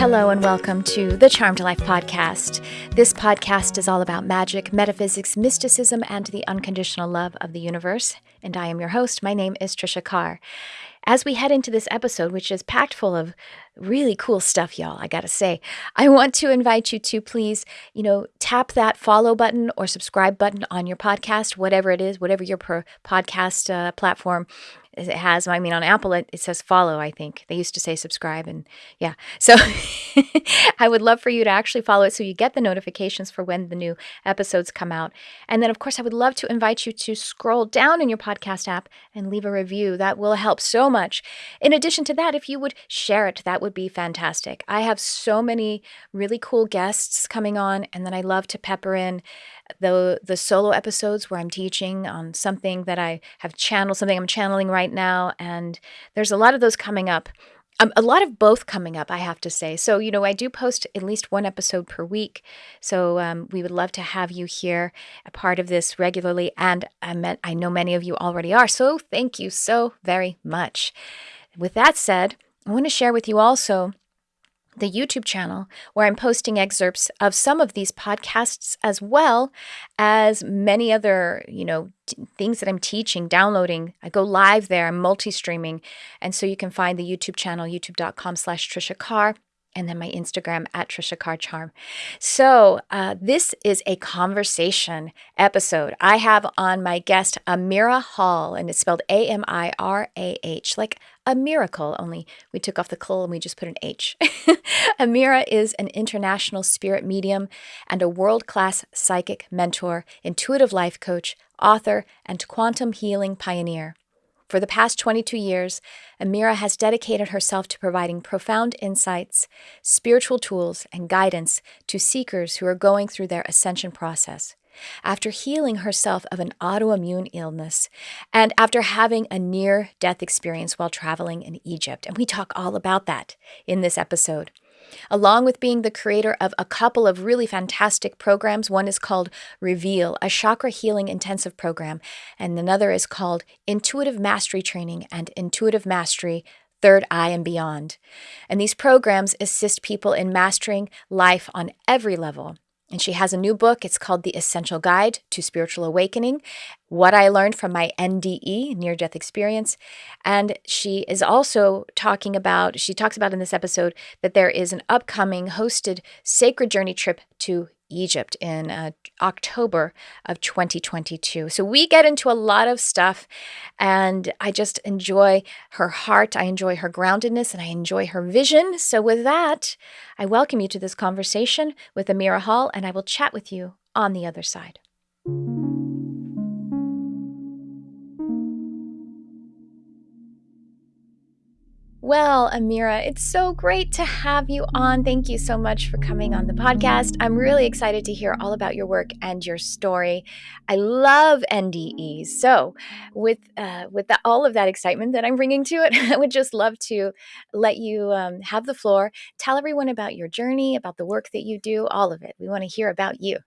Hello, and welcome to the Charmed Life podcast. This podcast is all about magic, metaphysics, mysticism, and the unconditional love of the universe. And I am your host. My name is Trisha Carr. As we head into this episode, which is packed full of really cool stuff, y'all, I gotta say, I want to invite you to please, you know, tap that follow button or subscribe button on your podcast, whatever it is, whatever your podcast uh, platform it has i mean on apple it, it, says follow i think. They used to say subscribe and yeah. So i would love for you to actually follow it so you get the notifications for when the new episodes come out. And then of course i would love to invite you to scroll down in your podcast app and leave a review. That will help so much. In addition to that if you would share it that would be fantastic. I have so many really cool guests coming on and then i love to pepper in the the solo episodes where I'm teaching on something that I have channeled, something I'm channeling right now, and there's a lot of those coming up. Um, a lot of both coming up, I have to say. So, you know, I do post at least one episode per week. So, um, we would love to have you here, a part of this regularly. And I, met, I know many of you already are. So, thank you so very much. With that said, I want to share with you also the YouTube channel where I'm posting excerpts of some of these podcasts as well as many other, you know, t- things that I'm teaching, downloading. I go live there, I'm multi-streaming. And so you can find the YouTube channel, youtube.com slash Trisha Carr and then my Instagram at Trisha Carr Charm. So uh, this is a conversation episode. I have on my guest Amirah Hall, and it's spelled A M I R A H, like a miracle. Only we took off the cl and we just put an H. Amirah is an international spirit medium and a world class psychic mentor, intuitive life coach, author, and quantum healing pioneer. For the past 22 years, Amirah has dedicated herself to providing profound insights, spiritual tools, and guidance to seekers who are going through their ascension process. After healing herself of an autoimmune illness and after having a near death experience while traveling in Egypt. And we talk all about that in this episode along with being the creator of a couple of really fantastic programs. One is called Reveal, a chakra healing intensive program, and another is called Intuitive Mastery Training and Intuitive Mastery Third Eye and Beyond. And these programs assist people in mastering life on every level. And she has a new book. It's called The Essential Guide to Spiritual Awakening What I Learned from My NDE, Near Death Experience. And she is also talking about, she talks about in this episode that there is an upcoming hosted sacred journey trip to Egypt in uh, October of 2022. So we get into a lot of stuff, and I just enjoy her heart. I enjoy her groundedness, and I enjoy her vision. So, with that, I welcome you to this conversation with Amirah Hall, and I will chat with you on the other side. Well, Amirah, it's so great to have you on. Thank you so much for coming on the podcast. I'm really excited to hear all about your work and your story. I love NDEs. So, with uh, with the, all of that excitement that I'm bringing to it, I would just love to let you um, have the floor. Tell everyone about your journey, about the work that you do, all of it. We want to hear about you.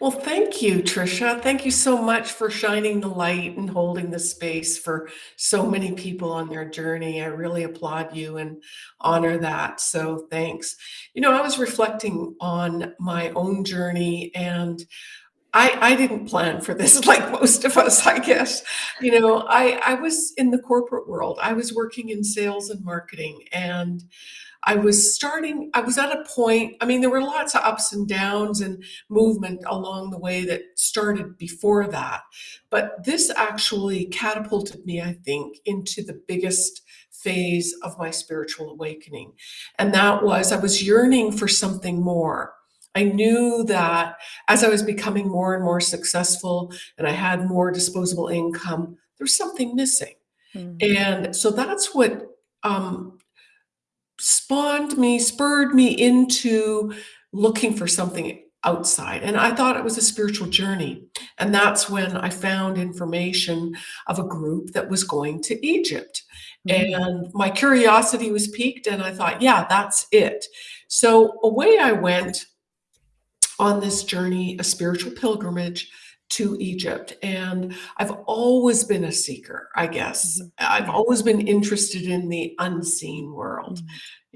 Well, thank you, Trisha. Thank you so much for shining the light and holding the space for so many people on their journey. I really applaud you and honor that. So thanks. You know, I was reflecting on my own journey and I, I didn't plan for this like most of us, I guess. You know, I, I was in the corporate world. I was working in sales and marketing and I was starting, I was at a point, I mean, there were lots of ups and downs and movement along the way that started before that. But this actually catapulted me, I think, into the biggest phase of my spiritual awakening. And that was I was yearning for something more. I knew that as I was becoming more and more successful and I had more disposable income, there was something missing. Mm-hmm. And so that's what um, spawned me, spurred me into looking for something outside. And I thought it was a spiritual journey. And that's when I found information of a group that was going to Egypt. Mm-hmm. And my curiosity was piqued, and I thought, yeah, that's it. So away I went on this journey, a spiritual pilgrimage to Egypt. And I've always been a seeker, I guess. Mm-hmm. I've always been interested in the unseen world. Mm-hmm.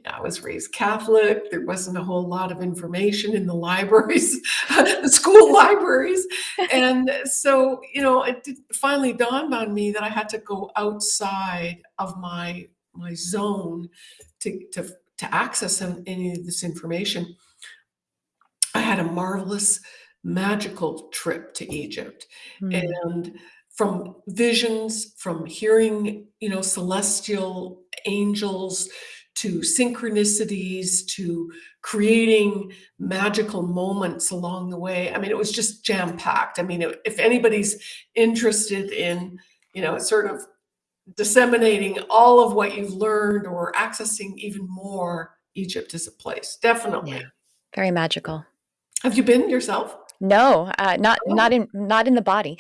I was raised Catholic. There wasn't a whole lot of information in the libraries, the school libraries. And so, you know, it finally dawned on me that I had to go outside of my my zone to, to, to access any of this information. I had a marvelous magical trip to Egypt. Mm. And from visions, from hearing, you know, celestial angels to synchronicities to creating magical moments along the way. I mean, it was just jam packed. I mean, if anybody's interested in, you know, sort of disseminating all of what you've learned or accessing even more, Egypt is a place, definitely. Yeah. Very magical. Have you been yourself? No, uh, not oh. not in not in the body.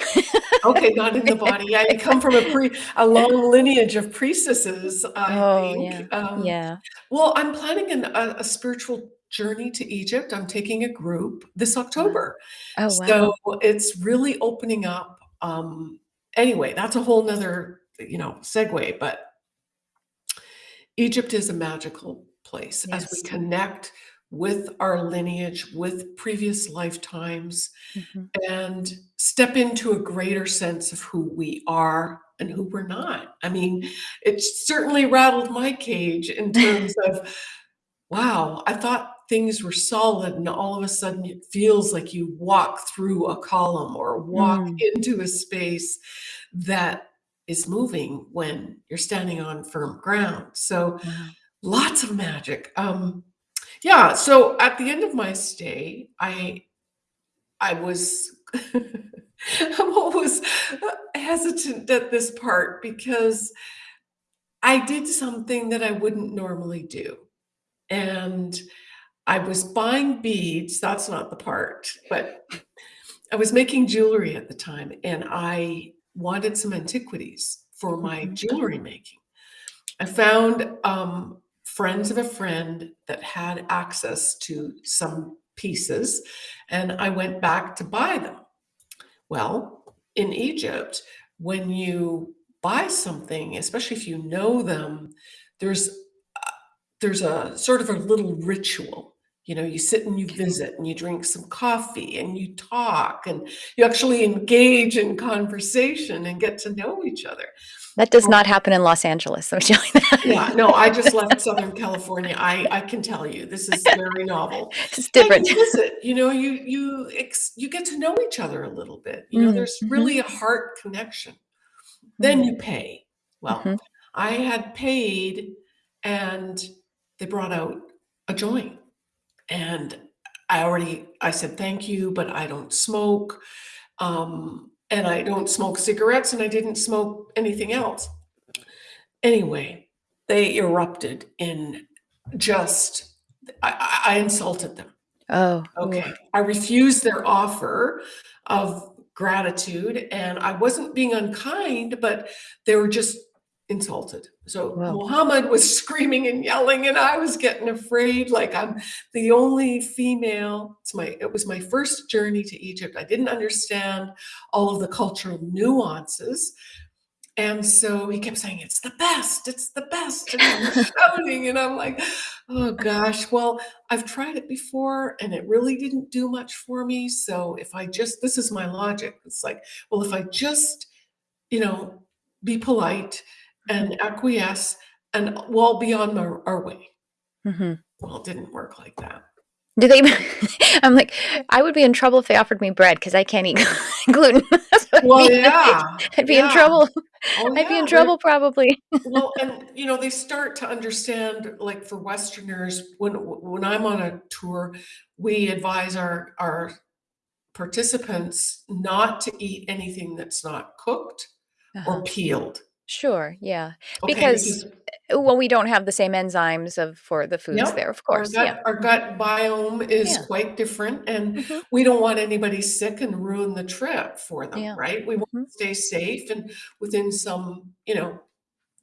okay, not in the body. Yeah, you come from a pre a long lineage of priestesses. I oh, think. Yeah. Um, yeah. Well, I'm planning an, a, a, spiritual journey to Egypt. I'm taking a group this October. Oh, wow. So it's really opening up. Um, anyway, that's a whole nother you know segue, but Egypt is a magical place yes. as we connect with our lineage, with previous lifetimes, mm-hmm. and step into a greater sense of who we are and who we're not. I mean, it certainly rattled my cage in terms of, wow, I thought things were solid, and all of a sudden it feels like you walk through a column or walk mm. into a space that is moving when you're standing on firm ground. So, lots of magic. Um, yeah, so at the end of my stay, I I was I'm always hesitant at this part because I did something that I wouldn't normally do. And I was buying beads, that's not the part, but I was making jewelry at the time and I wanted some antiquities for my mm-hmm. jewelry making. I found um, friends of a friend that had access to some pieces, and I went back to buy them. Well, in Egypt, when you buy something, especially if you know them, there's uh, there's a sort of a little ritual. You know, you sit and you visit and you drink some coffee and you talk and you actually engage in conversation and get to know each other. That does not happen in Los Angeles. I'm telling you that. Yeah, no, I just left Southern California. I I can tell you this is very novel. It's different. You visit, you know, you you you get to know each other a little bit. You know, mm-hmm. there's really a heart connection. Then mm-hmm. you pay. Well, mm-hmm. I had paid, and they brought out a joint, and I already I said thank you, but I don't smoke. Um, and I don't smoke cigarettes and I didn't smoke anything else. Anyway, they erupted in just, I, I insulted them. Oh, okay. I refused their offer of gratitude and I wasn't being unkind, but they were just insulted. So wow. Muhammad was screaming and yelling, and I was getting afraid. Like I'm the only female. It's my it was my first journey to Egypt. I didn't understand all of the cultural nuances. And so he kept saying, It's the best, it's the best. And I'm shouting, and I'm like, oh gosh, well, I've tried it before and it really didn't do much for me. So if I just this is my logic. It's like, well, if I just, you know, be polite and acquiesce and well beyond our, our way. Mm-hmm. Well, it didn't work like that. Do they? I'm like, I would be in trouble if they offered me bread because I can't eat gluten. well, yeah, I'd be yeah. in trouble. Oh, I'd be in trouble probably. well, and you know, they start to understand, like for Westerners, when when I'm on a tour, we advise our our participants not to eat anything that's not cooked uh-huh. or peeled. Sure, yeah. Okay, Because uh, well, we don't have the same enzymes of for the foods there, of our course. gut Yeah. our gut biome is Yeah. quite different, and hmm we don't want anybody sick and ruin the trip for them, Yeah. right? We want hmm to stay safe and within some, you know,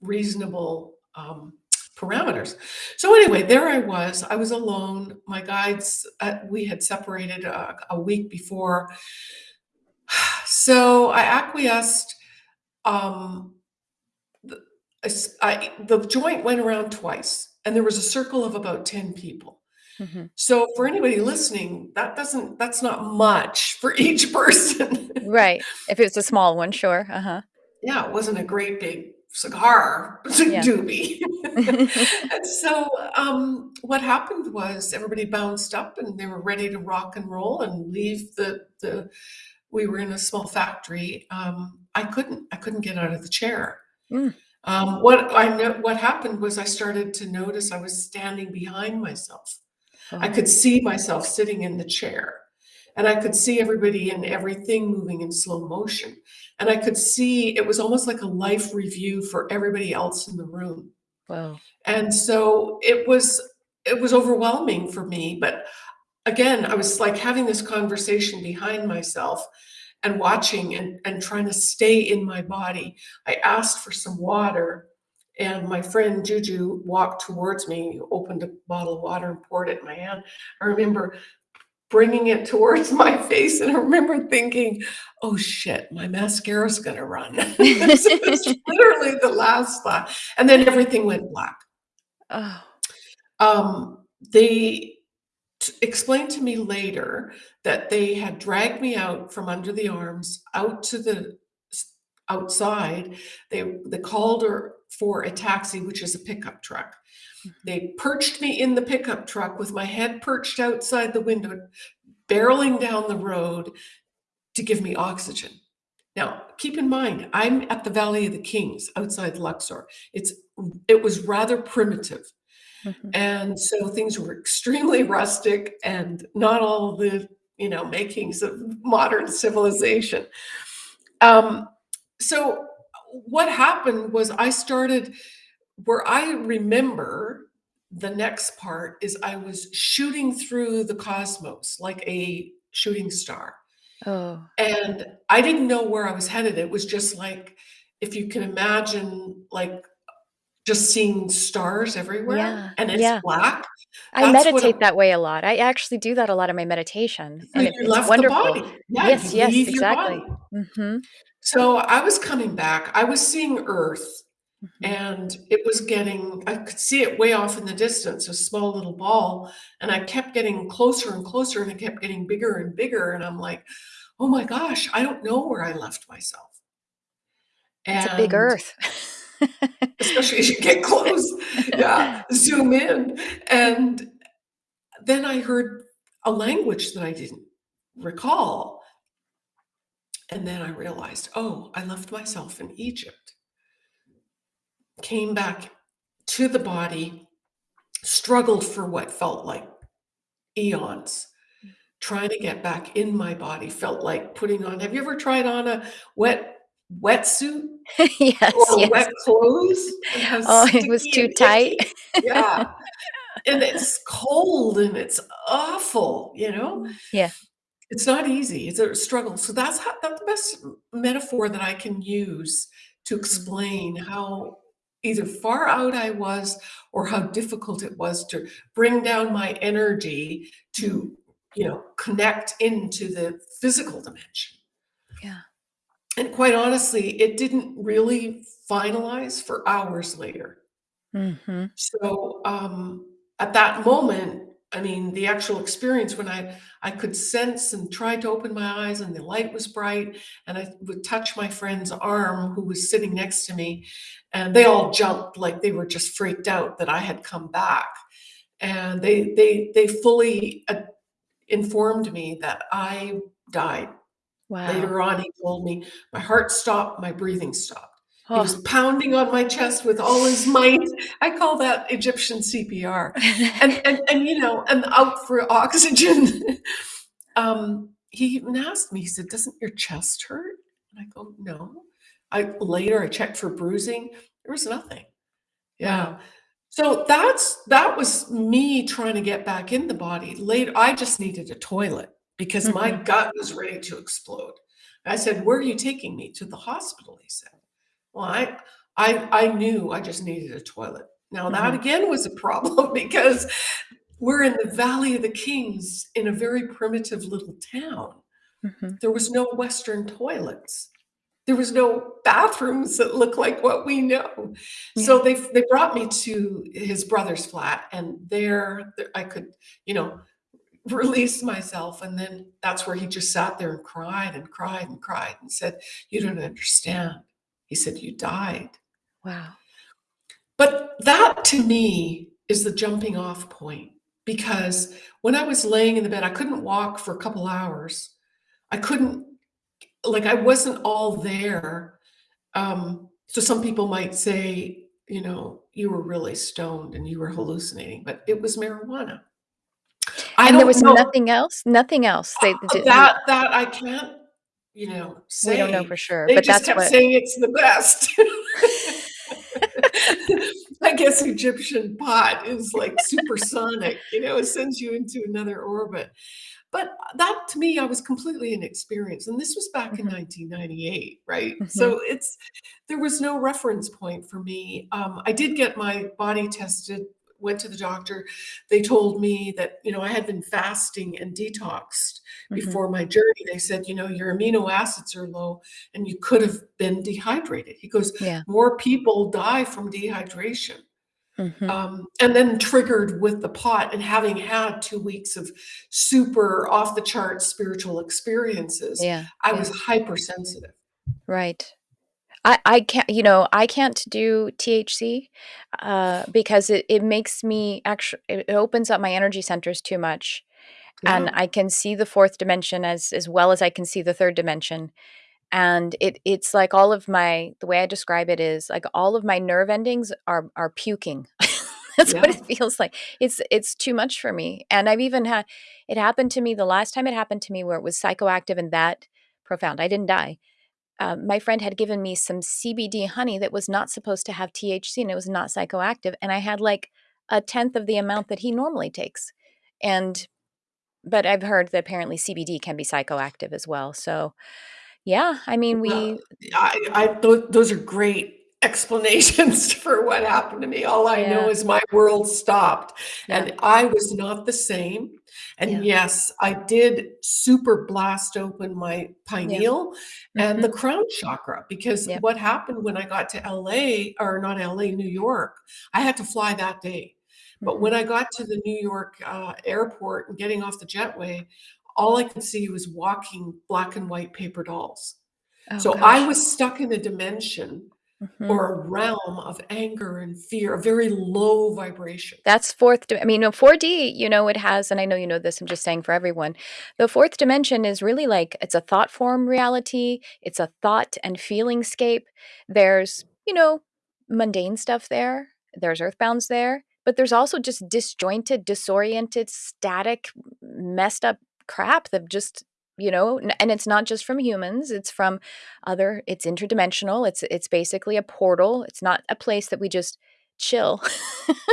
reasonable um, parameters. So anyway, there I was. I was alone. My guides, uh, we had separated a, a week before, so I acquiesced. Um, I, the joint went around twice, and there was a circle of about 10 people. Mm-hmm. So for anybody listening, that doesn't that's not much for each person. right. If it's a small one, sure. Uh-huh. Yeah, it wasn't a great big cigar yeah. doobie. and so um, what happened was everybody bounced up and they were ready to rock and roll and leave the the we were in a small factory. Um, I couldn't I couldn't get out of the chair. Mm. Um, what I know what happened was I started to notice I was standing behind myself. Oh. I could see myself sitting in the chair and I could see everybody and everything moving in slow motion. And I could see it was almost like a life review for everybody else in the room. Wow. And so it was it was overwhelming for me, but again, I was like having this conversation behind myself and watching and, and trying to stay in my body. I asked for some water and my friend Juju walked towards me, opened a bottle of water and poured it in my hand. I remember bringing it towards my face. And I remember thinking, oh shit, my mascara's going to run. so it's literally the last thought. And then everything went black. Oh. Um, they explained to me later that they had dragged me out from under the arms out to the outside. They, they called her for a taxi, which is a pickup truck. Hmm. They perched me in the pickup truck with my head perched outside the window, barreling down the road to give me oxygen. Now, keep in mind, I'm at the Valley of the Kings outside Luxor. It's it was rather primitive. Mm-hmm. And so things were extremely rustic and not all the, you know, makings of modern civilization. Um, so what happened was I started where I remember the next part is I was shooting through the cosmos like a shooting star. Oh. And I didn't know where I was headed. It was just like, if you can imagine, like just seeing stars everywhere yeah. and it's yeah. black. I meditate that way a lot. I actually do that a lot in my meditation. And it, it's wonderful. Yeah, yes, yes, exactly. Mm-hmm. So I was coming back. I was seeing Earth Mm-hmm. And it was getting, I could see it way off in the distance, a small little ball. And I kept getting closer and closer and it kept getting bigger and bigger. And I'm like, oh my gosh, I don't know where I left myself. And it's a big earth. especially as you get close. Yeah, zoom in. And then I heard a language that I didn't recall. And then I realized, oh, I left myself in Egypt came back to the body, struggled for what felt like eons, trying to get back in my body, felt like putting on. Have you ever tried on a wet wetsuit? yes. Or yes. wet clothes? Oh, it was too tight. yeah. and it's cold and it's awful, you know? Yeah. It's not easy. It's a struggle. So that's how, that's the best metaphor that I can use to explain how either far out I was or how difficult it was to bring down my energy to, you know, connect into the physical dimension. Yeah. And quite honestly, it didn't really finalize for hours later. Mm-hmm. So um, at that moment, I mean, the actual experience when I I could sense and try to open my eyes and the light was bright and I would touch my friend's arm who was sitting next to me and they all jumped like they were just freaked out that I had come back. And they they they fully uh, informed me that I died. Wow. Later on, he told me my heart stopped, my breathing stopped. He was pounding on my chest with all his might. I call that Egyptian CPR. And and and you know, and out for oxygen. um, he even asked me, he said, Doesn't your chest hurt? And I go, No. I later I checked for bruising. There was nothing. Yeah. Wow. So that's that was me trying to get back in the body. Later, I just needed a toilet because mm-hmm. my gut was ready to explode. I said, Where are you taking me? To the hospital, he said. Well, I I I knew I just needed a toilet. Now mm-hmm. that again was a problem because we're in the Valley of the Kings in a very primitive little town. Mm-hmm. There was no Western toilets. there was no bathrooms that look like what we know. Yeah. So they they brought me to his brother's flat, and there I could, you know, release myself. And then that's where he just sat there and cried and cried and cried and said, "You don't understand." He said, "You died." Wow. But that to me is the jumping off point because when I was laying in the bed, I couldn't walk for a couple hours. I couldn't like I wasn't all there. Um, so some people might say, you know, you were really stoned and you were hallucinating, but it was marijuana. I and there was know. nothing else. Nothing else. They, uh, that that I can't, you know, say. We don't know for sure, they but just that's kept what... saying it's the best. I guess Egyptian pot is like supersonic. You know, it sends you into another orbit. But that to me, I was completely inexperienced. And this was back in Mhm. 1998, right? Mhm. So it's there was no reference point for me. Um, I did get my body tested, went to the doctor. They told me that, you know, I had been fasting and detoxed Mhm. before my journey. They said, you know, your amino acids are low and you could have been dehydrated. He goes, Yeah. more people die from dehydration. Mhm. Um, and then triggered with the pot and having had two weeks of super off the charts spiritual experiences, Yeah. I yeah. was hypersensitive. Right. I, I can't, you know, I can't do THC uh, because it, it makes me actually, it opens up my energy centers too much. And I can see the fourth dimension as, as well as I can see the third dimension. And it, it's like all of my, the way I describe it is like all of my nerve endings are, are puking. That's what it feels like. It's, it's too much for me. And I've even had, it happened to me the last time it happened to me where it was psychoactive and that profound. I didn't die uh, my friend had given me some CBD honey that was not supposed to have THC and it was not psychoactive. And I had like a tenth of the amount that he normally takes. And, but I've heard that apparently CBD can be psychoactive as well. So, yeah, I mean, we, I, I tho- those are great explanations for what happened to me. All I know is my world stopped yeah, and I was not the same. And yeah, yes, I did super blast open my yeah. pineal and the hmm crown chakra because what happened when I got to LA or not LA, New York, I had to fly that day. But hmm when I got to the New York uh, airport and getting off the jetway, all I could see was walking black and white paper dolls. Oh, So I was stuck in a dimension hmm or a realm of anger and fear, a very low vibration. That's fourth. di- I mean, no, 4D, you know, it has, and I know you know this, I'm just saying for everyone. The fourth dimension is really like it's a thought form reality, it's a thought and feeling scape. There's, you know, mundane stuff there, there's earthbounds there, but there's also just disjointed, disoriented, static, messed up crap that just you know and it's not just from humans it's from other it's interdimensional it's it's basically a portal it's not a place that we just chill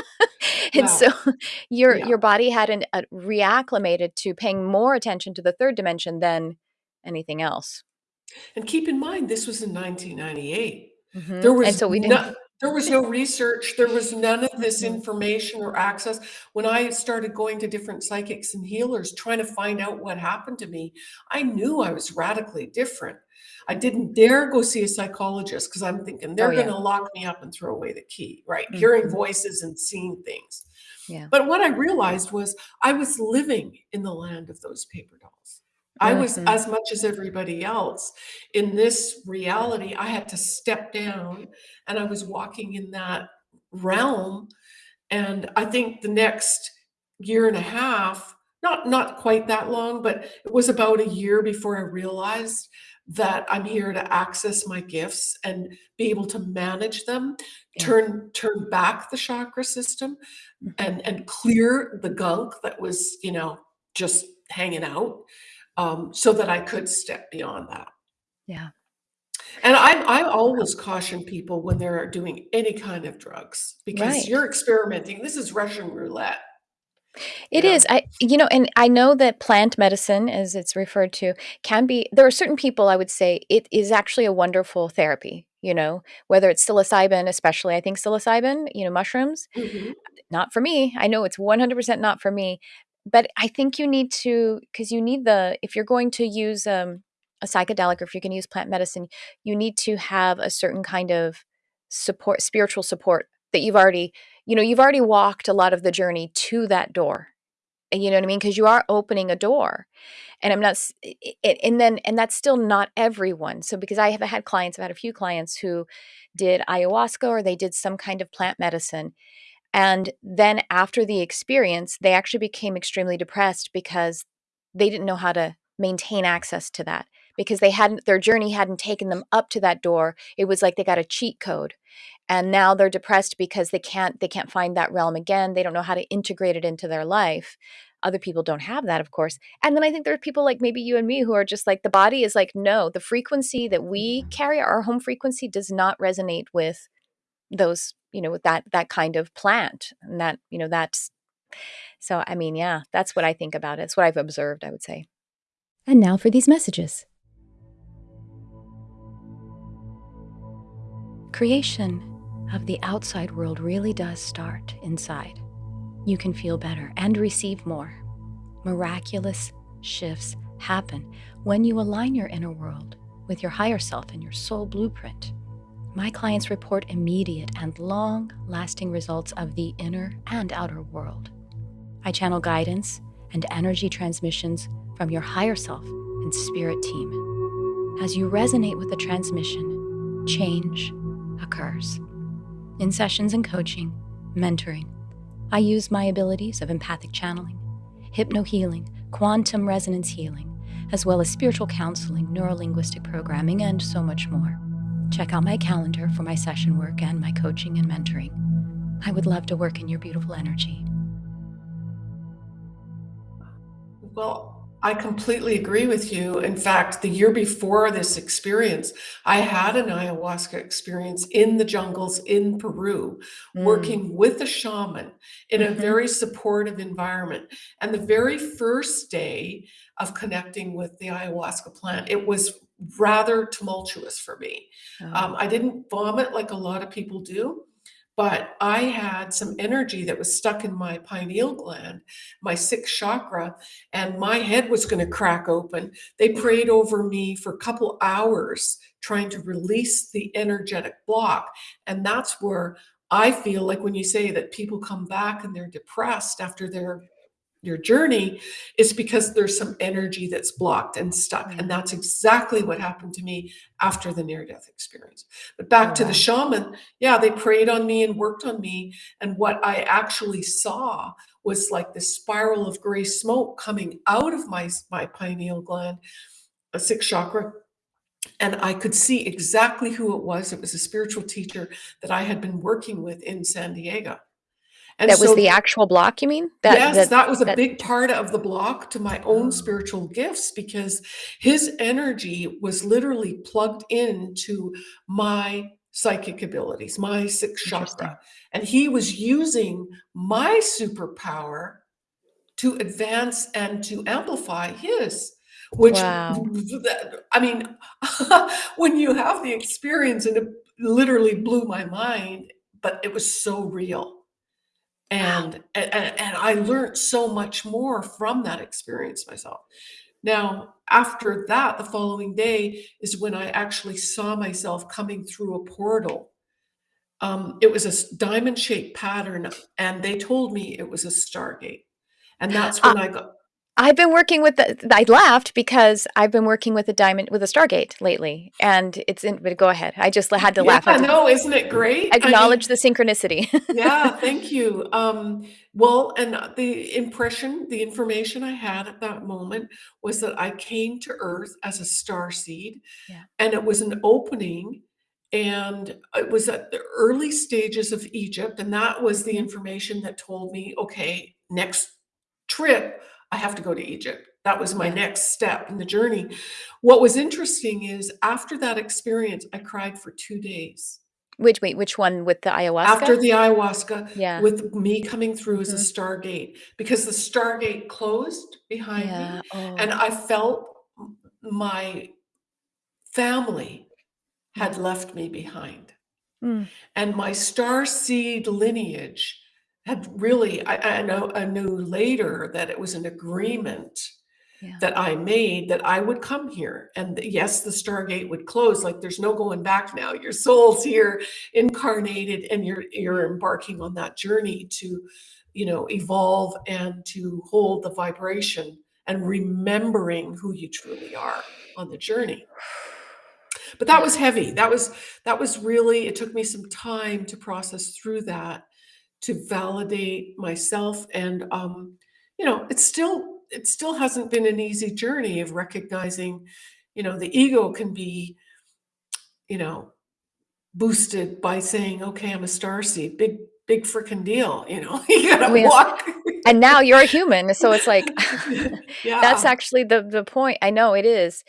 and so your Yeah. your body had an, a reacclimated to paying more attention to the third dimension than anything else And keep in mind, this was in 1998. hmm There and was so we didn't no, there was no research. There was none of this information or access. When I started going to different psychics and healers, trying to find out what happened to me, I knew I was radically different. I didn't dare go see a psychologist because I'm thinking oh they're going yeah to lock me up and throw away the key, right? Hearing hmm voices and seeing things. yeah But what I realized was I was living in the land of those paper dolls. I was as much as everybody else in this reality. I had to step down and I was walking in that realm. And I think the next year and a half, not not quite that long, but it was about a year before I realized that I'm here to access my gifts and be able to manage them, yeah turn turn back the chakra system hmm and and clear the gunk that was, you know, just hanging out, um, so that I could step beyond that. yeah And I I always caution people when they're doing any kind of drugs because right you're experimenting. This is Russian roulette, you It is. know? I, you know, and I know that plant medicine, as it's referred to, can be, there are certain people I would say it is actually a wonderful therapy, you know, whether it's psilocybin, especially, I think psilocybin, you know, mushrooms, Mhm. not for me. I know it's 100% not for me, but I think you need to, because you need the, if you're going to use, um, a psychedelic or if you're going to use plant medicine, you need to have a certain kind of support, spiritual support that you've already, you know, you've already walked a lot of the journey to that door. You know what I mean? Because you are opening a door. And I'm not, and then, and that's still not everyone. So, because I have had clients, I've had a few clients who did ayahuasca or they did some kind of plant medicine. And then after the experience, they actually became extremely depressed because they didn't know how to maintain access to that because they hadn't their journey hadn't taken them up to that door. It was like they got a cheat code. And now they're depressed because they can't they can't find that realm again. They don't know how to integrate it into their life. Other people don't have that of course. And then i think there are people like maybe you and me who are just like the body is like no the frequency that we carry our home frequency does not resonate with those you know with that that kind of plant and that you know that's so i mean yeah that's what i think about it it's what i've observed i would say and now for these messages Creation of the outside world really does start inside. You can feel better and receive more. Miraculous shifts happen when you align your inner world with your higher self and your soul blueprint. My clients report immediate and long lasting results of the inner and outer world. I channel guidance and energy transmissions from your higher self and spirit team. As you resonate with the transmission, change occurs. In sessions and coaching, mentoring, I use my abilities of empathic channeling, hypnohealing, quantum resonance healing, as well as spiritual counseling, neurolinguistic programming, and so much more. Check out my calendar for my session work and my coaching and mentoring. I would love to work in your beautiful energy. Well, I completely agree with you. In fact, the year before this experience, I had an ayahuasca experience in the jungles in Peru, Mm. working with a shaman in a Mhm. very supportive environment. And the very first day of connecting with the ayahuasca plant, it was rather tumultuous for me. Oh. Um, I didn't vomit like a lot of people do, but I had some energy that was stuck in my pineal gland, my sixth chakra, and my head was going to crack open. They prayed over me for a couple hours trying to release the energetic block. And that's where I feel like when you say that people come back and they're depressed after their your journey is because there's some energy that's blocked and stuck. Mm. And that's exactly what happened to me after the near death experience. But back Oh, to the shaman, yeah, they prayed on me and worked on me. And what I actually saw was like this spiral of gray smoke coming out of my, my pineal gland, a sixth chakra. And I could see exactly who it was. It was a spiritual teacher that I had been working with in San Diego. And that was the actual block, you mean? That, yes, that, was a that- big part of the block to my own Oh. spiritual gifts because his energy was literally plugged into my psychic abilities, my sixth chakra. And he was using my superpower to advance and to amplify his. Which, Wow. I mean, when you have the experience, and it literally blew my mind, but it was so real and and, and I learned so much more from that experience myself. Now, after that, the following day is when I actually saw myself coming through a portal. Um, it was a diamond-shaped pattern, and they told me it was a stargate. And that's when I got I've been working with the. I laughed because I've been working with a diamond with a Stargate lately, and it's in. But go ahead. I just had to laugh. I yeah, no, isn't it great? I mean, acknowledge the synchronicity. yeah, thank you. Um, well, and the impression, the information I had at that moment was that I came to Earth as a star seed, Yeah. and it was an opening, and it was at the early stages of Egypt, and that was the information that told me, okay, next trip, I have to go to Egypt. That was my next step in the journey. What was interesting is after that experience, I cried for two days. which wait, which one with the ayahuasca? After the ayahuasca, yeah. with me coming through as a Mhm. stargate because the stargate closed behind yeah. me Oh. and I felt my family had left me behind. Mm. And my star seed lineage had really, I, I know, I knew later that it was an agreement yeah. that I made that I would come here. And yes, the Stargate would close. Like there's no going back now. Your soul's here incarnated and you're you're embarking on that journey to, you know, evolve and to hold the vibration and remembering who you truly are on the journey. But that was heavy. That was that was really it took me some time to process through that to validate myself and um you know, it's still it still hasn't been an easy journey of recognizing, you know, the ego can be, you know, boosted by saying, okay, I'm a star seed, big, big freaking deal. You know, you gotta walk. and now you're a human. So it's like, yeah. that's actually the, the point. I know it is.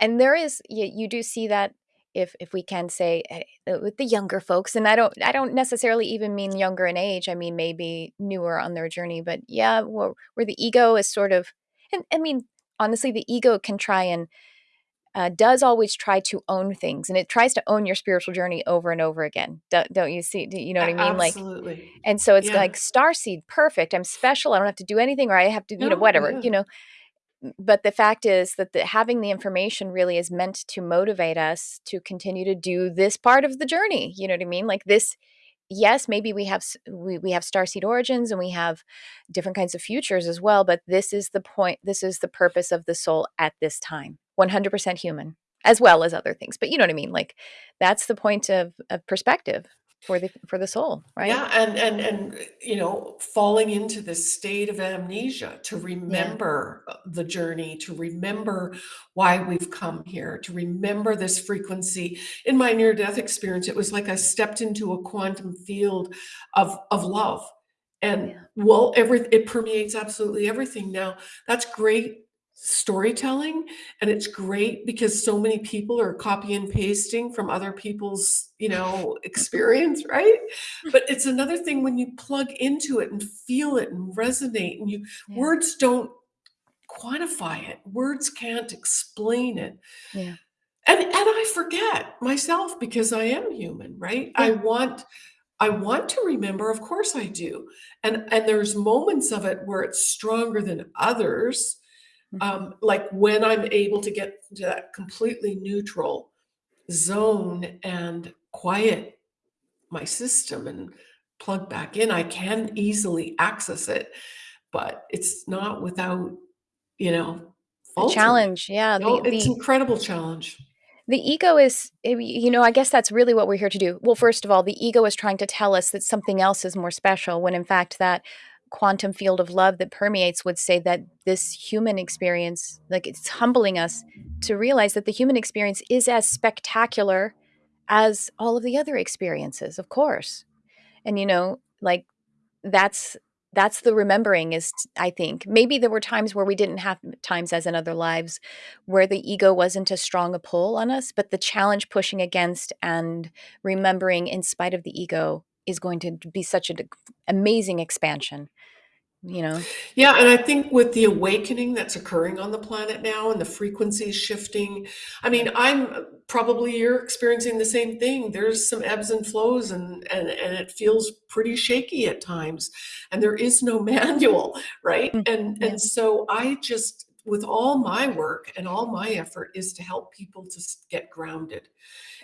And there is, you, you do see that if if we can say eh, uh, with the younger folks and i don't i don't necessarily even mean younger in age i mean maybe newer on their journey but yeah where, where the ego is sort of and i mean honestly the ego can try and uh, does always try to own things and it tries to own your spiritual journey over and over again don't, don't you see you know what i mean Absolutely. like and so it's yeah. like star seed perfect i'm special i don't have to do anything or i have to you no, know whatever yeah. you know but the fact is that the, having the information really is meant to motivate us to continue to do this part of the journey you know what i mean? Like this yes maybe we have we, we have starseed origins and we have different kinds of futures as well but this is the point this is the purpose of the soul at this time 100% human as well as other things but you know what i mean? Like that's the point of, of perspective for the for the soul right yeah and and and uh, you know falling into this state of amnesia to remember yeah. the journey to remember why we've come here to remember this frequency in my near death experience it was like i stepped into a quantum field of of love and yeah. well every it permeates absolutely everything now that's great storytelling and it's great because so many people are copy and pasting from other people's you know experience right hmm. but it's another thing when you plug into it and feel it and resonate and you yeah. words don't quantify it words can't explain it yeah and and i forget myself because i am human right yeah. i want I want to remember, of course I do. And and there's moments of it where it's stronger than others Mm-hmm. Um, like when I'm able to get to that completely neutral zone and quiet my system and plug back in, I can easily access it, but it's not without, you know, challenge. Yeah. No, the, it's the, incredible challenge. The ego is, eh, you know, I guess that's really what we're here to do. Well, first of all, the ego is trying to tell us that something else is more special when in fact that quantum field of love that permeates would say that this human experience, like it's humbling us to realize that the human experience is as spectacular as all of the other experiences, of course. And you know, like that's that's the remembering is i think maybe there were times where we didn't have times as in other lives where the ego wasn't as strong a pull on us but the challenge pushing against and remembering in spite of the ego is going to be such an amazing expansion you know? Yeah and i think with the awakening that's occurring on the planet now and the frequencies shifting i mean i'm probably you're experiencing the same thing. There's some ebbs and flows and and, and it feels pretty shaky at times and there is no manual right? Mm, and yeah. and so i just with all my work and all my effort is to help people to get grounded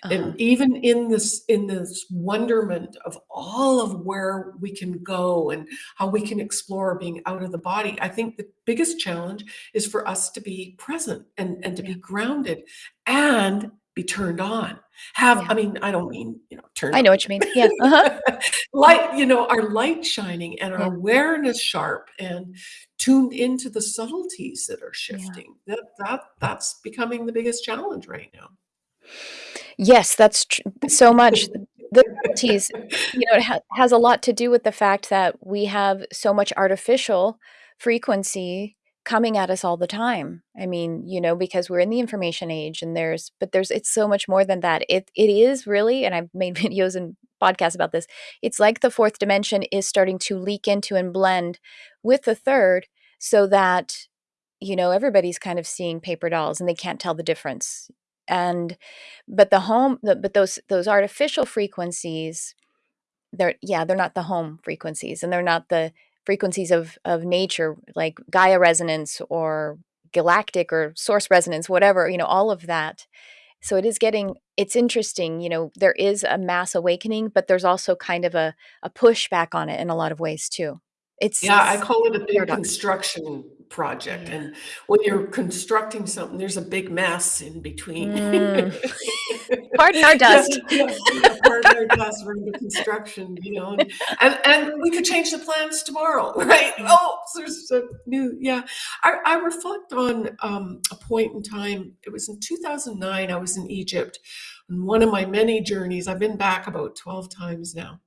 uh-huh. and even in this in this wonderment of all of where we can go and how we can explore being out of the body i think the biggest challenge is for us to be present and and to yeah. be grounded and be turned on have yeah. i mean i don't mean you know turn i know on. what you mean yeah uh-huh. light you know our light shining and our yeah. awareness sharp and tuned into the subtleties that are shifting that that that's becoming the biggest challenge right now Yes, that's tr- so much. The subtleties, you know, it ha- has a lot to do with the fact that we have so much artificial frequency coming at us all the time. I mean, you know, because we're in the information age and there's but there's it's so much more than that. It it is really and I've made videos and podcasts about this. It's like the fourth dimension is starting to leak into and blend with the third so that you know everybody's kind of seeing paper dolls and they can't tell the difference and but the home the, but those those artificial frequencies they're yeah they're not the home frequencies and they're not the frequencies of of nature like gaia resonance or galactic or source resonance, whatever, you know, all of that. So it is getting, it's interesting, you know, there is a mass awakening, but there's also kind of a, a pushback on it in a lot of ways too. It's Yeah, I call it a big construction project, Yeah. and when you're constructing something, there's a big mess in between. Mm. Pardon our dust. yeah, yeah, pardon our dust, we're into construction, you know, and and and we could change the plans tomorrow, right? Oh, there's a new yeah. I I reflect on, um, a point in time, it was in 2009, I was in Egypt on one of my many journeys, I've been back about 12 times now.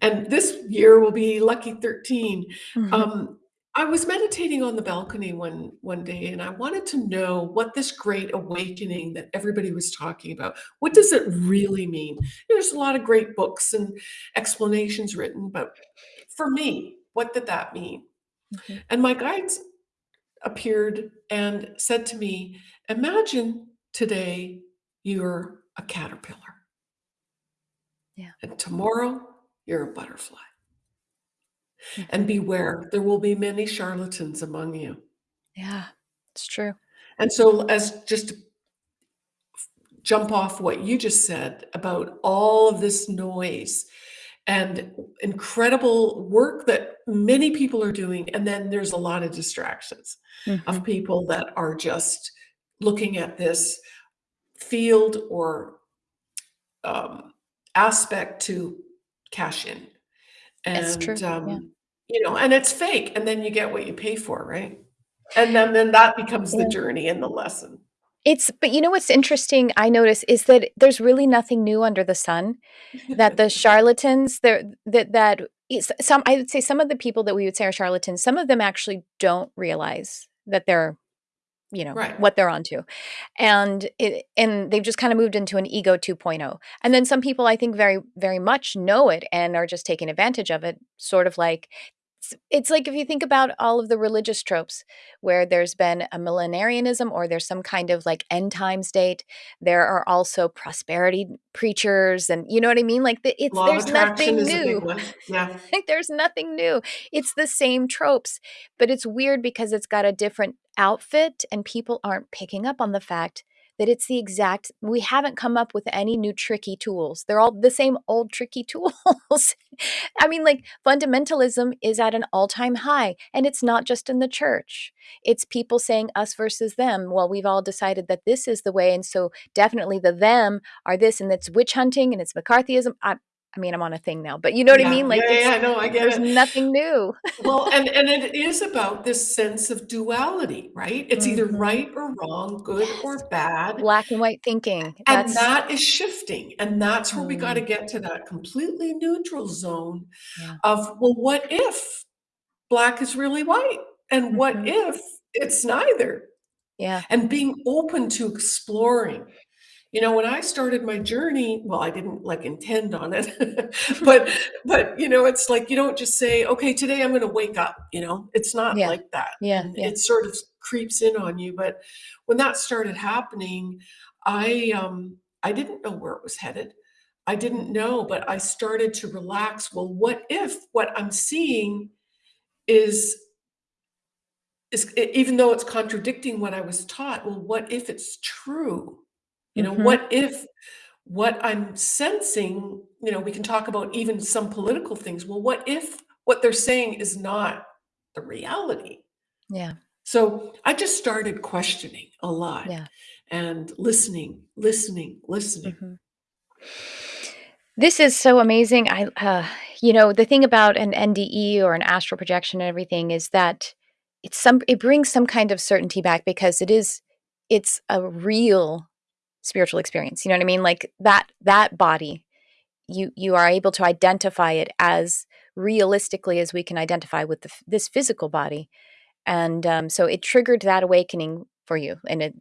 And this year will be lucky 13. Mhm. Um, I was meditating on the balcony one one day, and I wanted to know what this great awakening that everybody was talking about, what does it really mean? There's a lot of great books and explanations written, but for me, what did that mean? Mhm. And my guides appeared and said to me, "Imagine today you're a caterpillar, Yeah. and tomorrow you're a butterfly." And Mhm. beware, there will be many charlatans among you. Yeah, it's true. And so, as just to jump off what you just said about all of this noise and incredible work that many people are doing, and then there's a lot of distractions of Mhm. people that are just looking at this field or um, aspect to cash in. It's And, true, yeah. um, you know, and it's fake, and then you get what you pay for, right? And then then that becomes the Yeah. journey and the lesson. It's but you know what's interesting, I notice, is that there's really nothing new under the sun, that the charlatans, they're that that is some I would say some of the people that we would say are charlatans, some of them actually don't realize that they're, you know, Right. what they're onto. And it and they've just kinda moved into an ego 2.0. And then some people I think very, very much know it and are just taking advantage of it, sort of like it's like if you think about all of the religious tropes where there's been a millenarianism or there's some kind of, like, end times date, there are also prosperity preachers and you know what I mean? Like, the it's Law there's nothing is a big new. Yeah. Like, there's nothing new. It's the same tropes, but it's weird because it's got a different outfit, and people aren't picking up on the fact that it's the exact we haven't come up with any new tricky tools. They're all the same old tricky tools. I mean, like, fundamentalism is at an all-time high, and it's not just in the church. It's people saying us versus them. Well, we've all decided that this is the way, and so definitely the them are this, and it's witch hunting, and it's McCarthyism. I I mean, I'm on a thing now, but you know what I mean? Like, Yeah, yeah, no, I get there's it. nothing new. Well, and and it is about this sense of duality, right? It's either Mhm. right or wrong, good Yes. or bad, Black and white thinking. and That's that is shifting, and that's where we gotta Mm. get to that completely neutral zone Yeah. of, well, what if black is really white? And what Mhm. if it's neither? Yeah. And being open to exploring. You know, when I started my journey well, I didn't, like, intend on it, but but, you know, it's like you don't just say, "Okay, today I'm gonna wake up," you know? It's not Yeah. like that, Yeah, yeah. it sort of creeps in on you, but when that started happening, I, um, I didn't know where it was headed. I didn't know, but I started to relax. Well, what if what I'm seeing is is even though it's contradicting what I was taught, well, what if it's true? You know, Mhm. what if what I'm sensing you know, we can talk about even some political things. Well, what if what they're saying is not the reality? Yeah. So, I just started questioning a lot Yeah. and listening, listening, listening. Mhm. This is so amazing. I uh, you know, the thing about an NDE or an astral projection and everything is that it's some it brings some kind of certainty back because it is it's a real spiritual experience, you know what I mean? Like, that that body, you you are able to identify it as realistically as we can identify with the this physical body, and, um, so it triggered that awakening for you in a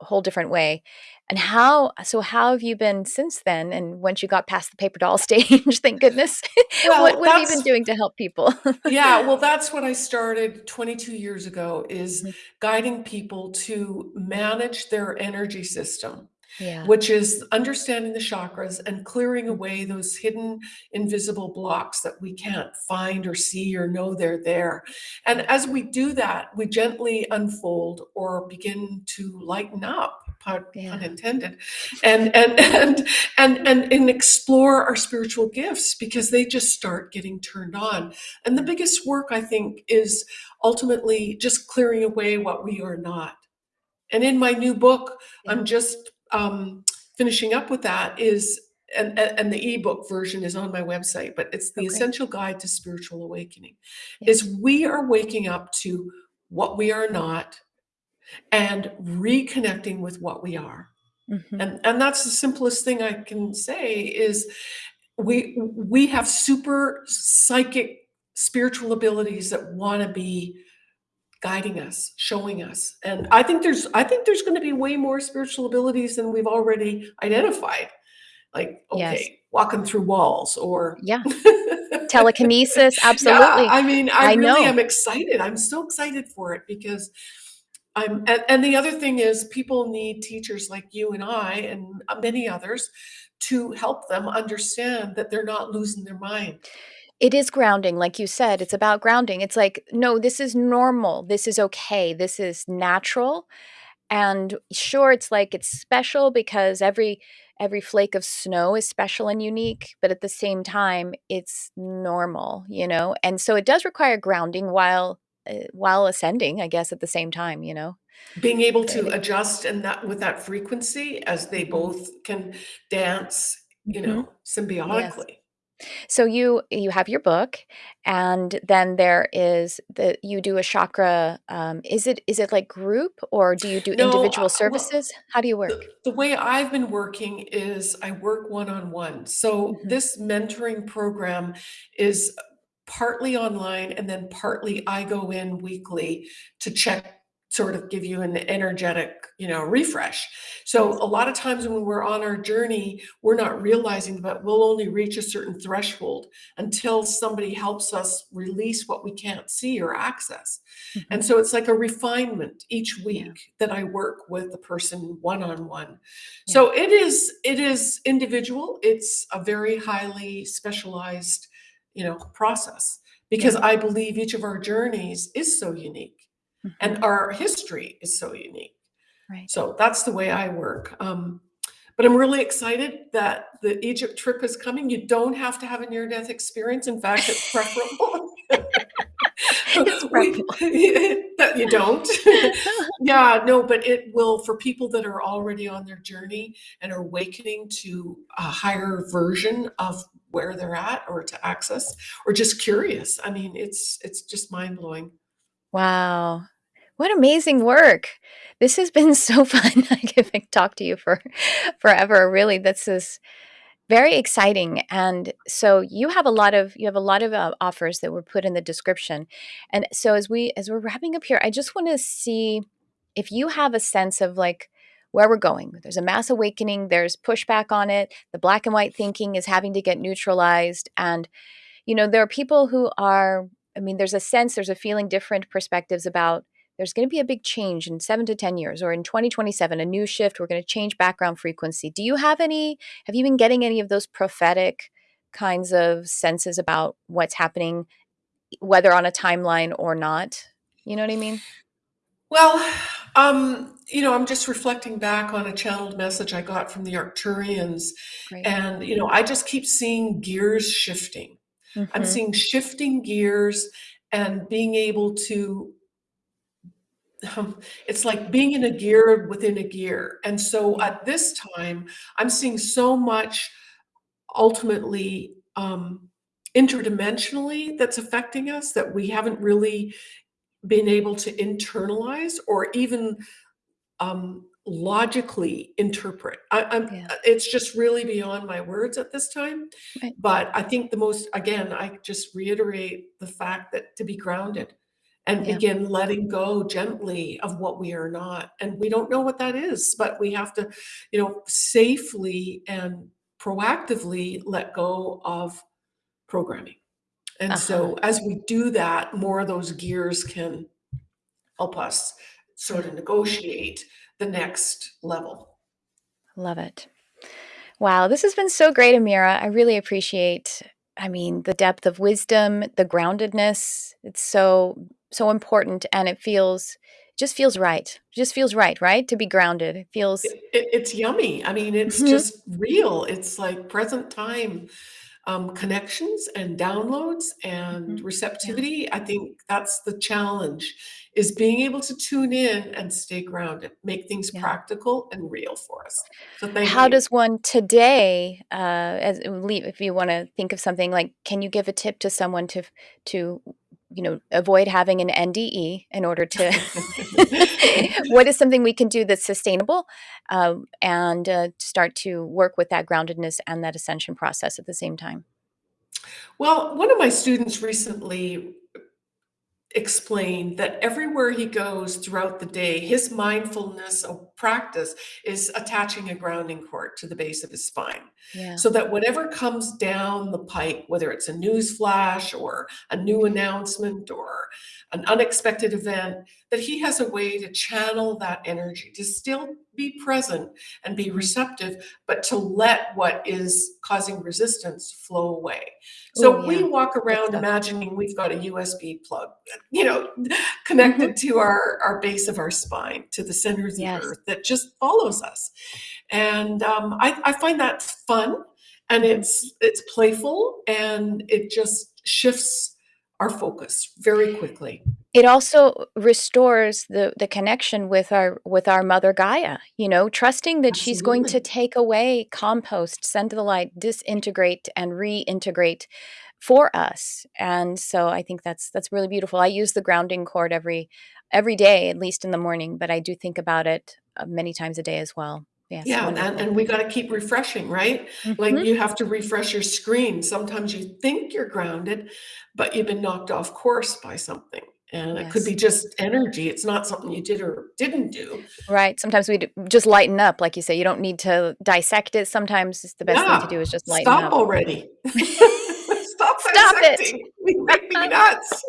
whole different way. And how so how have you been since then? And once you got past the paper doll stage, thank goodness, what Well, what have you been doing to help people? Yeah, well, that's what I started 22 years ago, is Mhm. guiding people to manage their energy system. Yeah. which is understanding the chakras and clearing away those hidden invisible blocks that we can't find or see or know they're there. And as we do that, we gently unfold or begin to lighten up, pun, pun intended, and and and and and and explore our spiritual gifts because they just start getting turned on. And the biggest work I think is ultimately just clearing away what we are not. And in my new book, Yeah. I'm just um, finishing up with that is and, and the ebook version is on my website, but it's the Okay. essential guide to spiritual awakening. Yeah. Is we are waking up to what we are not and reconnecting with what we are. Mhm. And and that's the simplest thing I can say is we we have super psychic spiritual abilities that want to be guiding us, showing us. And I think there's I think there's going to be way more spiritual abilities than we've already identified. Like, Yes. okay, walking through walls or Yeah. Telekinesis, Yeah, absolutely. I mean, I I really know. am excited. I'm so excited for it because I'm and, and the other thing is people need teachers like you and I and uh, many others to help them understand that they're not losing their mind. It is grounding, like you said, it's about grounding. It's like, no, this is normal. This is okay. This is natural. And sure, it's like it's special because every every flake of snow is special and unique, but at the same time, it's normal, you know? And so it does require grounding while uh, while ascending, I guess, at the same time, you know? Being able to adjust and that with that frequency as they Mhm. both can dance, you Mhm. know, Yes. symbiotically. So you you have your book, and then there is the you do a chakra, um, is it is it like group or do you do No, uh, individual well, services? How do you the, work? the way I've been working is I work one on one. So Mhm. this mentoring program is partly online and then partly I go in weekly to check sort of give you an energetic, you know, refresh. So a lot of times when we're on our journey, we're not realizing that we'll only reach a certain threshold until somebody helps us release what we can't see or access. Mhm. And so it's like a refinement each Yeah, week that I work with the person one on one. yeah, So it is it is individual. It's a very highly specialized, you know, process because yeah. I believe each of our journeys is so unique Mhm. and our history is so unique. Right. So that's the way I work. Um, but I'm really excited that the Egypt trip is coming. You don't have to have a near death experience. In fact, it's preferable. It's we that you don't. yeah, no, but it will for people that are already on their journey and are awakening to a higher version of where they're at or to access or just curious. I mean, it's it's just mind blowing. Wow. What amazing work. This has been so fun. I could talk to you for forever. Really, this is very exciting. And so you have a lot of you have a lot of uh, offers that were put in the description. And so as we as we're wrapping up here, I just want to see if you have a sense of like where we're going. There's a mass awakening, there's pushback on it. The black and white thinking is having to get neutralized and you know, there are people who are, I mean, there's a sense, there's a feeling, different perspectives about there's going to be a big change in seven to 10 years or in 2027, a new shift. We're going to change background frequency. Do you have any, have you been getting any of those prophetic kinds of senses about what's happening, whether on a timeline or not? You know what I mean? Well, um, you know, I'm just reflecting back on a channeled message I got from the Arcturians, and you know, I just keep seeing gears shifting. I'm Mm-hmm. seeing shifting gears and being able to um, it's like being in a gear within a gear. And so at this time, I'm seeing so much ultimately um, interdimensionally that's affecting us that we haven't really been able to internalize or even um, logically interpret. I, I'm, Yeah. uh, it's just really beyond my words at this time. Right. But I think the most, again, I just reiterate the fact that to be grounded and Yeah. begin letting go gently of what we are not. And we don't know what that is, but we have to, you know, safely and proactively let go of programming. And Uh-huh. so as we do that, more of those gears can help us sort of negotiate the next level. Love it. Wow, this has been so great, Amirah. I really appreciate I mean, the depth of wisdom, the groundedness. It's so so important and it feels just feels right. Just feels right, right? To be grounded. It feels It, it, it's yummy. I mean, it's Mhm. just real. It's like present time um, connections and downloads and Mhm. Yeah. receptivity. I think that's the challenge is being able to tune in and stay grounded, make things Yeah. practical and real for us. So thank How you. does one today, uh, as if you want to think of something like, can you give a tip to someone to to you know avoid having an NDE in order to? what is something we can do that's sustainable, um, and uh, start to work with that groundedness and that ascension process at the same time? Well, one of my students recently explained that everywhere he goes throughout the day, his mindfulness practice is attaching a grounding cord to the base of his spine. Yeah. So that whatever comes down the pike, whether it's a news flash or a new announcement or an unexpected event, that he has a way to channel that energy, to still be present and be Mhm. receptive, but to let what is causing resistance flow away. So we yeah, walk around imagining we've got a USB plug, you know, connected to our, our base of our spine, to the center of the earth that just follows us. And um, I, I find that fun and it's it's playful and it just shifts our focus very quickly. It also restores the the connection with our with our mother Gaia, you know, trusting that she's going to take away, compost, send to the light, disintegrate, and reintegrate for us. And so I think that's that's really beautiful. I use the grounding cord every every day, at least in the morning, but I do think about it many times a day as well. Yes, Yeah, and, and we got to keep refreshing, right? Like Mhm. you have to refresh your screen. Sometimes you think you're grounded, but you've been knocked off course by something. And it could be just energy. It's not something you did or didn't do. Right. Sometimes we just lighten up, like you say. You don't need to dissect it. Sometimes it's the best thing to do is just lighten stop up. Stop already. Stop Stop it. dissecting. You make me nuts.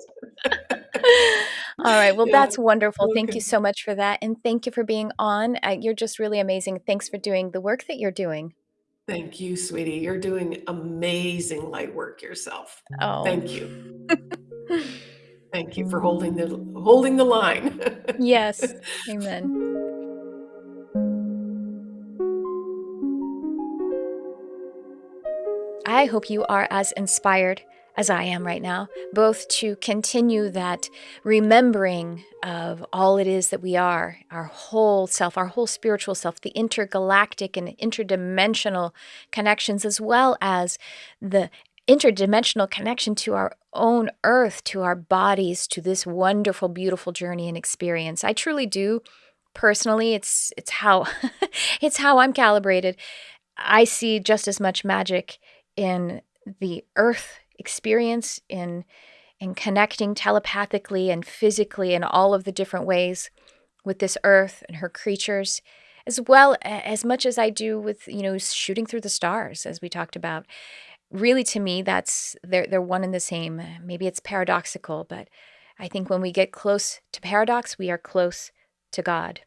All right. Well, Yeah, that's wonderful. Thank you so much for that. And thank you for being on. Uh, you're just really amazing. Thanks for doing the work that you're doing. Thank you, sweetie. You're doing amazing light work yourself. Oh. Thank you. Thank you for holding the holding the line. yes. Amen. I hope you are as inspired as I am right now, both to continue that remembering of all it is that we are, our whole self, our whole spiritual self, the intergalactic and interdimensional connections, as well as the interdimensional connection to our own earth, to our bodies, to this wonderful, beautiful journey and experience. I truly do personally it's it's how it's how I'm calibrated. I see just as much magic in the earth experience in in connecting telepathically and physically in all of the different ways with this earth and her creatures as well as much as I do with you know shooting through the stars as we talked about. Really to me that's they're they're one and the same. Maybe it's paradoxical but I think when we get close to paradox we are close to God.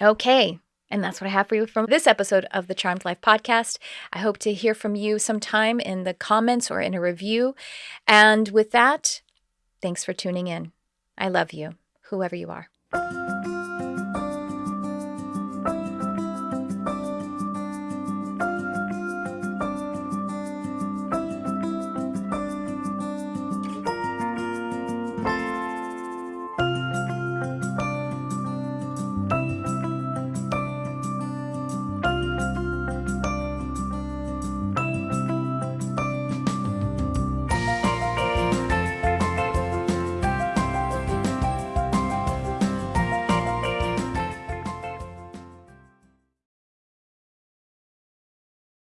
Okay. And that's what I have for you from this episode of the Charmed Life podcast. I hope to hear from you sometime in the comments or in a review. And with that, thanks for tuning in. I love you, whoever you are.